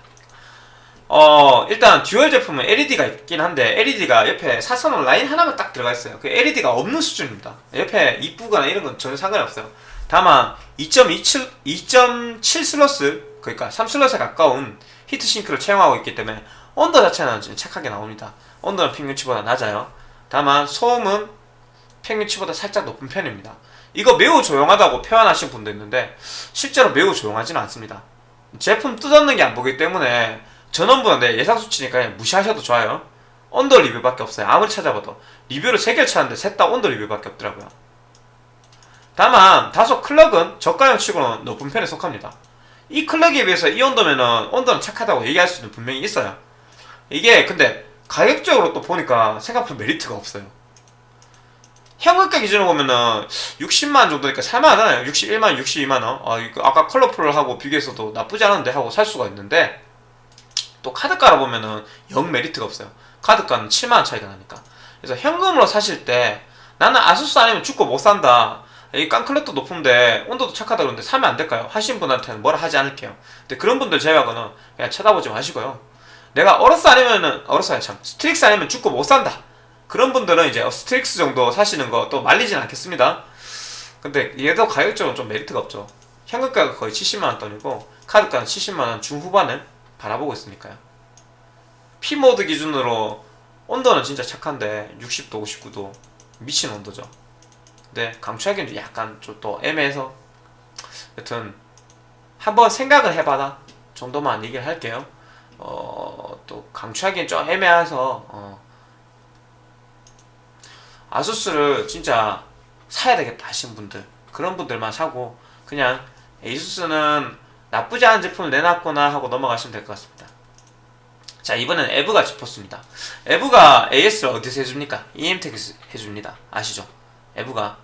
어 일단 Dual 제품은 LED가 있긴 한데 LED가 옆에 사선으로 라인 하나만 딱 들어가 있어요. 그 LED가 없는 수준입니다. 옆에 이쁘거나 이런 건 전혀 상관이 없어요. 다만 2.27 2.7 슬러스 그러니까 3 슬러스에 가까운 히트싱크를 채용하고 있기 때문에 온도 자체는 좀 착하게 나옵니다. 온도는 평균치보다 낮아요. 다만 소음은 평균치보다 살짝 높은 편입니다. 이거 매우 조용하다고 표현하신 분도 있는데 실제로 매우 조용하지는 않습니다 제품 뜯었는 게 안 보기 때문에 전원부는 내 예상 수치니까 그냥 무시하셔도 좋아요. 온도 리뷰밖에 없어요. 아무리 찾아봐도 리뷰를 3개를 찾았는데 셋다 온도 리뷰밖에 없더라고요. 다만 다소 클럭은 저가형 치고는 높은 편에 속합니다. 이 클럭에 비해서 이 온도면은 온도는 착하다고 얘기할 수는 분명히 있어요. 이게 근데 가격적으로 또 보니까 생각보다 메리트가 없어요. 현금가 기준으로 보면은 60만 정도니까 살만하잖아요. 61만, 62만 원. 아, 이거 아까 컬러풀하고 비교해서도 나쁘지 않은데 하고 살 수가 있는데 또 카드가로 보면은 영 메리트가 없어요. 카드가는 7만원 차이가 나니까. 그래서 현금으로 사실 때 나는 아수스 아니면 죽고 못 산다. 이 깡clock도 높은데 온도도 착하다 그러는데 사면 안 될까요? 하신 분한테는 뭐라 하지 않을게요. 근데 그런 분들 제외하고는 그냥 쳐다보지 마시고요. 내가 AORUS 아니면은 AORUS 아니 참 STRIX 아니면 죽고 못 산다. 그런 분들은 이제 STRIX 정도 사시는 거 또 말리진 않겠습니다. 근데 얘도 가격적으로 좀 메리트가 없죠. 현금가가 거의 70만원 돈이고 카드가는 70만원 중후반을 바라보고 있으니까요. P모드 기준으로 온도는 진짜 착한데 60도 59도 미친 온도죠. 근데 강추하기는 좀 약간 좀 또 애매해서 여튼 한번 생각을 해봐라 정도만 얘기를 할게요. 어, 또 강추하기엔 좀 애매해서 어, 아수스를 진짜 사야 되겠다 하시는 분들 그런 분들만 사고 그냥 에이수스는 나쁘지 않은 제품을 내놨구나 하고 넘어가시면 될 것 같습니다. 자 이번엔 EVGA 짚었습니다. EVGA AS를 어디서 해줍니까? EM텍에서 해줍니다. 아시죠? EVGA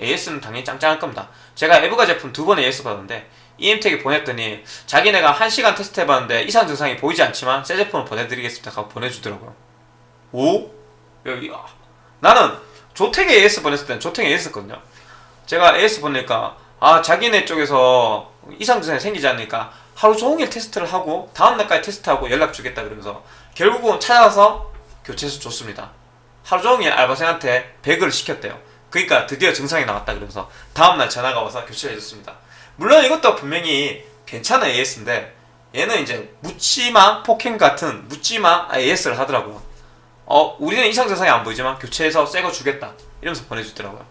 AS는 당연히 짱짱할 겁니다. 제가 EVGA 제품 두 번 AS 받았는데 EM텍에 보냈더니 자기네가 1시간 테스트 해봤는데 이상 증상이 보이지 않지만 새 제품을 보내드리겠습니다 하고 보내주더라고요. 오? 여기 아, 나는 조텍에 AS 보냈을 때는 조텍에 AS 했거든요. 제가 AS 보내니까 아 자기네 쪽에서 이상 증상이 생기지 않으니까 하루 종일 테스트를 하고 다음 날까지 테스트하고 연락 주겠다 그러면서 결국은 찾아와서 교체해서 줬습니다. 하루 종일 알바생한테 배그를 시켰대요. 그러니까 드디어 증상이 나왔다 그러면서 다음날 전화가 와서 교체를 해줬습니다. 물론 이것도 분명히 괜찮은 AS인데 얘는 이제 묻지마 포켓 같은 묻지마 AS를 하더라고요. 어 우리는 이상 증상이 안 보이지만 교체해서 새 거 주겠다 이러면서 보내주더라고요.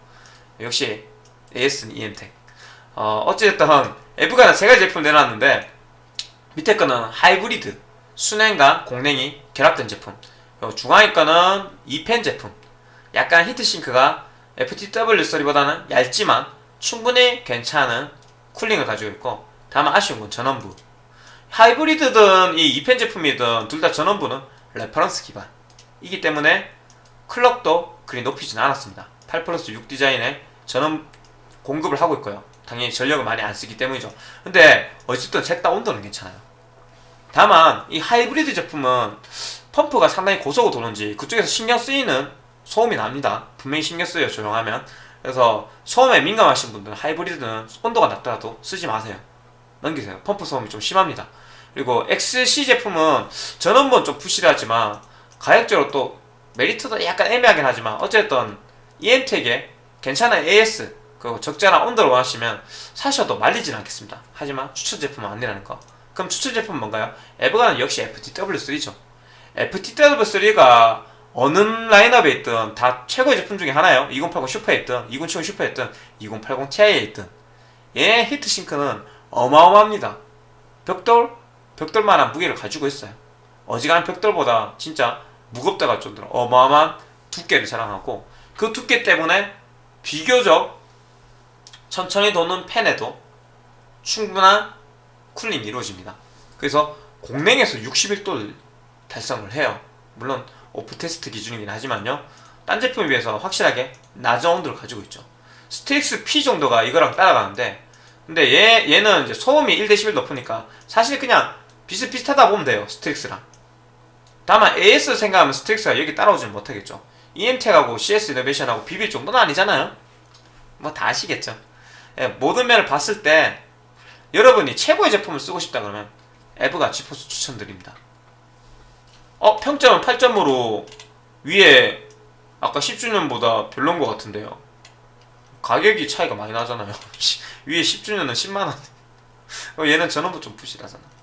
역시 AS는 EM텍. 어 어찌됐든 EVGA는 세 가지 제품 내놨는데 밑에 거는 하이브리드 수랭과 공냉이 결합된 제품. 중앙에 거는 2팬 제품. 약간 heatsink가 FTW3보다는 얇지만 충분히 괜찮은 cooling을 가지고 있고 다만 아쉬운 건 전원부 하이브리드든 이 2팬 제품이든 둘 다 전원부는 reference 기반 이기 때문에 clock도 그리 높이진 않았습니다 8 플러스 6 디자인에 전원 공급을 하고 있고요 당연히 전력을 많이 안 쓰기 때문이죠 근데 어쨌든 셋 다 온도는 괜찮아요 다만 이 하이브리드 제품은 펌프가 상당히 고속으로 도는지 그쪽에서 신경 쓰이는 소음이 납니다. 분명히 신경 쓰여요 조용하면. 그래서 소음에 민감하신 분들은 하이브리드는 온도가 낮더라도 쓰지 마세요. 넘기세요. 펌프 소음이 좀 심합니다. 그리고 XC 제품은 전원부는 좀 부실하지만 가격적으로 또 메리트도 약간 애매하긴 하지만 어쨌든 EM텍에 괜찮은 AS 그리고 적절한 온도를 원하시면 사셔도 말리진 않겠습니다. 하지만 추천 제품은 아니라는 거. 그럼 추천 제품은 뭔가요? 에버가는 역시 FTW3죠. FTW3가 어느 라인업에 있든 다 최고의 제품 중에 하나예요. 2080 Super에 있든 2070 Super에 있든 2080 Ti에 있든 얘 heatsink는 어마어마합니다. 벽돌? 벽돌만한 무게를 가지고 있어요. 어지간한 벽돌보다 진짜 무겁다가 좀 어마어마한 두께를 자랑하고 그 두께 때문에 비교적 천천히 도는 팬에도 충분한 cooling이 이루어집니다. 그래서 공냉에서 61도를 달성을 해요. 물론 오픈 테스트 기준이긴 하지만요. 딴 제품에 비해서 확실하게 낮은 온도를 가지고 있죠. STRIX P 정도가 이거랑 따라가는데 근데 얘, 얘는 이제 소음이 1대11 높으니까 사실 그냥 비슷비슷하다 보면 돼요. STRIX랑. 다만 AS 생각하면 STRIX가 여기 따라오지는 못하겠죠. EM텍하고 CS Innovation하고 비빌 정도는 아니잖아요. 뭐 다 아시겠죠. 예, 모든 면을 봤을 때 여러분이 최고의 제품을 쓰고 싶다 그러면 EVGA GeForce 추천드립니다. 어 평점은 8점으로 위에 아까 10주년보다 별론 것 같은데요 가격이 차이가 많이 나잖아요 위에 10주년은 10만원 어, 얘는 전원부 좀 부실하잖아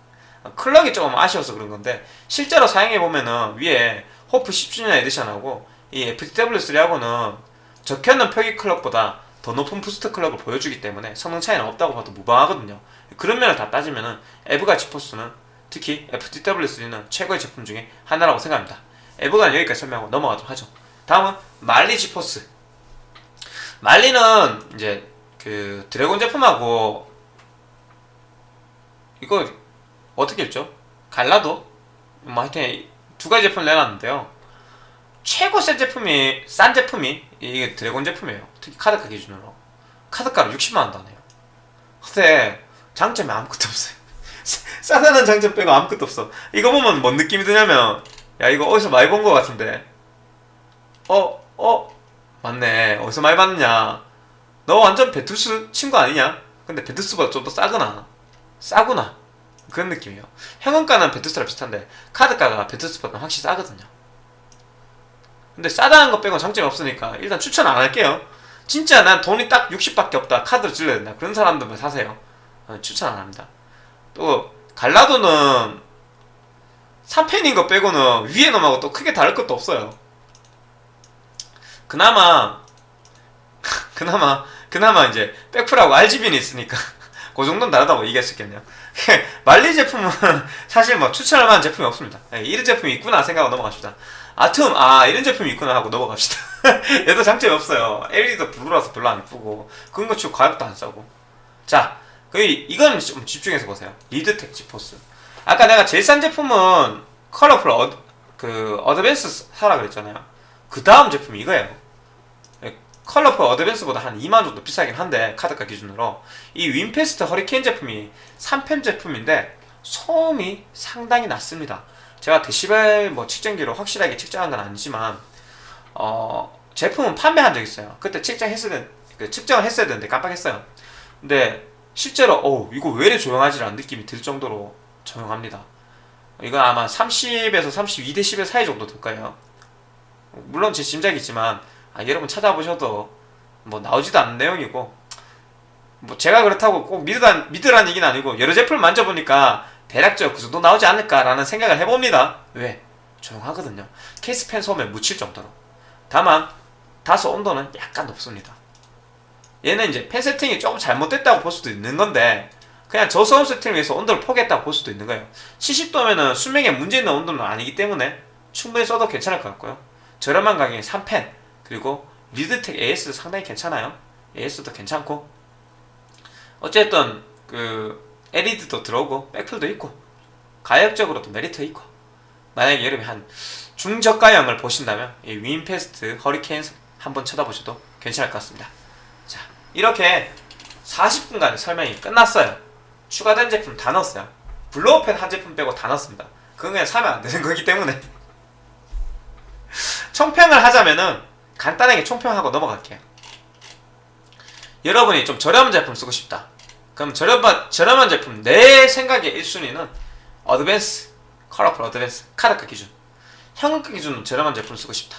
클럭이 조금 아쉬워서 그런 건데 실제로 사용해보면은 위에 호프 10주년 edition하고 이 FTW3하고는 적혀있는 표기 클럭보다 더 높은 boost 클럭을 보여주기 때문에 성능 차이는 없다고 봐도 무방하거든요 그런 면을 다 따지면은 EVGA GeForce는 특히 FTW3는 최고의 제품 중에 하나라고 생각합니다. EVGA는 여기까지 설명하고 넘어가도록 하죠. 다음은 Manli GeForce. Manli는 이제 그 드래곤 제품하고 이거 어떻게 했죠? 갈라도 뭐 하여튼 두 가지 제품을 내놨는데요. 최고 센 제품이 싼 제품이 이게 드래곤 제품이에요. 특히 카드가 기준으로 카드가로 60만 원 다네요. 근데 장점이 아무것도 없어요. 싸다는 장점 빼고 아무것도 없어 이거 보면 뭔 느낌이 드냐면 야 이거 어디서 많이 본 것 같은데 어? 어? 맞네 어디서 많이 봤느냐 너 완전 베투스 친구 아니냐? 근데 베투스보다 좀 더 싸구나 싸구나 그런 느낌이에요 현금가는 베투스랑 비슷한데 카드가가 베투스보다 확실히 싸거든요 근데 싸다는 거 빼고 장점이 없으니까 일단 추천 안 할게요. 진짜 난 돈이 딱 60밖에 없다. 카드를 질러야 된다. 그런 사람들만 사세요. 어, 추천 안 합니다. 또 갈라도는 3펜인 거 빼고는 위에 놈하고 또 크게 다를 것도 없어요. 그나마 그나마 그나마 이제 백플하고 RGB는 있으니까 그 정도는 다르다고 얘기할 수 있겠네요. Manli 제품은 사실 뭐 추천할 만한 제품이 없습니다. 예, 이런 제품이 있구나 생각하고 넘어갑시다. 아툼 아 이런 제품이 있구나 하고 넘어갑시다. 얘도 장점이 없어요. LED도 블루라서 별로 안 이쁘고 치고 가격도 안 싸고. 자, 그 이거는 좀 집중해서 보세요. Leadtek GeForce. 아까 내가 제일 싼 제품은 Colorful 어, 그 Advance 사라 그랬잖아요. 그 다음 제품이 이거예요. 예, Colorful Advance보다 한 2만 정도 비싸긴 한데 카드가 기준으로 이 WinFast Hurricane 제품이 3팬 제품인데 소음이 상당히 낮습니다. 제가 데시벨 뭐 측정기로 확실하게 측정한 건 아니지만 어 제품은 판매한 적 있어요. 그때 측정했어야 된, 그 측정을 했어야 되는데 깜빡했어요. 근데 실제로 어 이거 왜 이래 조용하지라는 느낌이 들 정도로 조용합니다. 이건 아마 30에서 32 데시벨 사이 정도 될 거예요. 물론 제 짐작이지만 아, 여러분 찾아보셔도 뭐 나오지도 않는 내용이고 뭐 제가 그렇다고 꼭 믿으란 믿으란 얘기는 아니고 여러 제품을 만져보니까 대략적으로 그 정도 나오지 않을까라는 생각을 해봅니다. 왜? 조용하거든요. 케이스펜 소음에 묻힐 정도로. 다만 다소 온도는 약간 높습니다. 얘는 이제 펜 세팅이 조금 잘못됐다고 볼 수도 있는 건데 그냥 저소음 세팅을 위해서 온도를 포기했다고 볼 수도 있는 거예요. 70도면은 수명에 문제 있는 온도는 아니기 때문에 충분히 써도 괜찮을 것 같고요. 저렴한 가격에 3팬 그리고 Leadtek AS도 상당히 괜찮아요. AS도 괜찮고 어쨌든 그 LED도 들어오고 백플도 있고 가격적으로도 메리트 있고 만약에 여러분이 한 중저가형을 보신다면 이 WinFast Hurricane 한번 쳐다보셔도 괜찮을 것 같습니다. 자 이렇게 40분간 설명이 끝났어요. 추가된 제품 다 넣었어요. blower 팬 한 제품 빼고 다 넣었습니다. 그건 그냥 사면 안 되는 거기 때문에 총평을 하자면은 간단하게 총평하고 넘어갈게요. 여러분이 좀 저렴한 제품 쓰고 싶다. 그럼 저렴한, 저렴한 제품 내 생각의 1순위는 Advance, Colorful Advance, 카드가 기준. 현금가 기준 저렴한 제품 쓰고 싶다.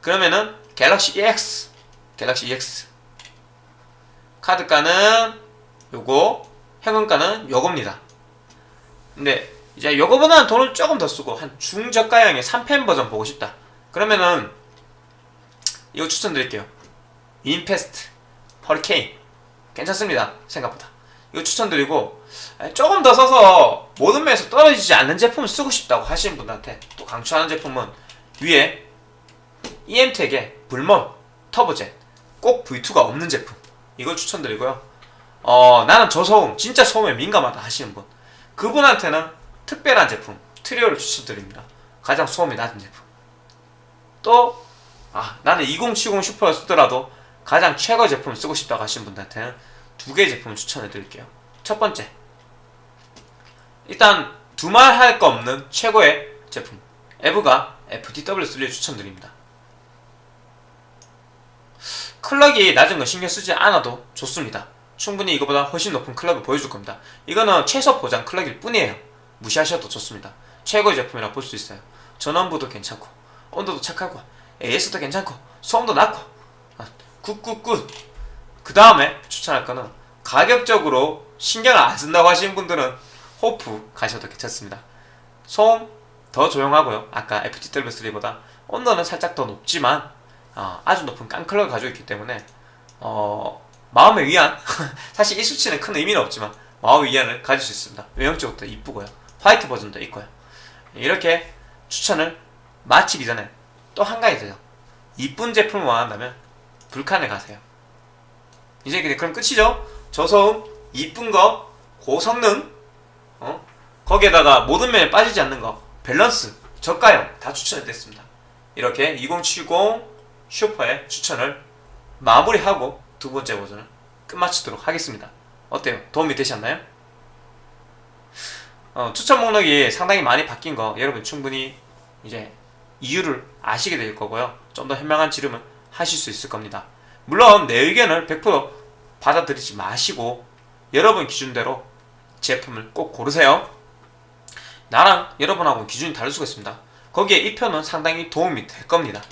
그러면은 갤럭시 EX, 갤럭시 EX. 카드가는 요거, 현금가는 요겁니다. 근데 이제 요거보다는 돈을 조금 더 쓰고 한 중저가형의 3펜 버전 보고 싶다. 그러면은 이거 추천드릴게요. 인페스트, 허리케인 괜찮습니다. 생각보다. 이거 추천드리고 조금 더 써서 모든 면에서 떨어지지 않는 제품을 쓰고 싶다고 하시는 분한테 또 강추하는 제품은 위에 EM텍의 불먼 터보젯 꼭 V2가 없는 제품 이걸 추천드리고요. 어 나는 저소음 진짜 소음에 민감하다 하시는 분 그분한테는 특별한 제품 트리오를 추천드립니다. 가장 소음이 낮은 제품. 또 아, 나는 2070 슈퍼를 쓰더라도 가장 최고 제품을 쓰고 싶다고 하시는 분들한테는 두 개의 제품을 추천해 드릴게요. 첫 번째. 일단 두말 할 거 없는 최고의 제품. EVGA FTW3를 추천드립니다. 클럭이 낮은 거 신경 쓰지 않아도 좋습니다. 충분히 이거보다 훨씬 높은 클럭을 보여줄 겁니다. 이거는 최소 보장 클럭일 뿐이에요. 무시하셔도 좋습니다. 최고의 제품이라 볼 수 있어요. 전원부도 괜찮고 온도도 착하고 AS도 괜찮고 소음도 낮고. 아, good good good. 그 다음에 추천할 거는 가격적으로 신경을 안 쓴다고 하시는 분들은 호프 가셔도 괜찮습니다. 소음 더 조용하고요. 아까 FTW3보다 온도는 살짝 더 높지만 어, 아주 높은 깡클럭을 가지고 있기 때문에 어, 마음의 위안. 사실 이 수치는 큰 의미는 없지만 마음의 위안을 가질 수 있습니다. 외형적으로 이쁘고요. 화이트 버전도 있고요. 이렇게 추천을 마치기 전에 또 한 가지 더요 이쁜 제품을 원한다면 불칸에 가세요 이제 그럼 끝이죠 저소음 이쁜 거 고성능 어? 거기에다가 모든 면에 빠지지 않는 거 밸런스 저가형 다 추천해드렸습니다 이렇게 2070 슈퍼의 추천을 마무리하고 두 번째 버전을 끝마치도록 하겠습니다 어때요? 도움이 되셨나요? 어, 추천 목록이 상당히 많이 바뀐 거 여러분 충분히 이제 이유를 아시게 될 거고요. 좀 더 현명한 지름을 하실 수 있을 겁니다. 물론 내 의견을 100% 받아들이지 마시고 여러분 기준대로 제품을 꼭 고르세요. 나랑 여러분하고 기준이 다를 수가 있습니다. 거기에 이 편은 상당히 도움이 될 겁니다.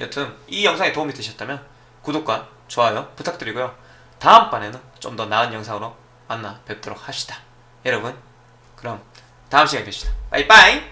여튼 이 영상이 도움이 되셨다면 구독과 좋아요 부탁드리고요. 다음번에는 좀 더 나은 영상으로 만나 뵙도록 합시다. 여러분 그럼 다음 시간에 뵙시다. 빠이빠이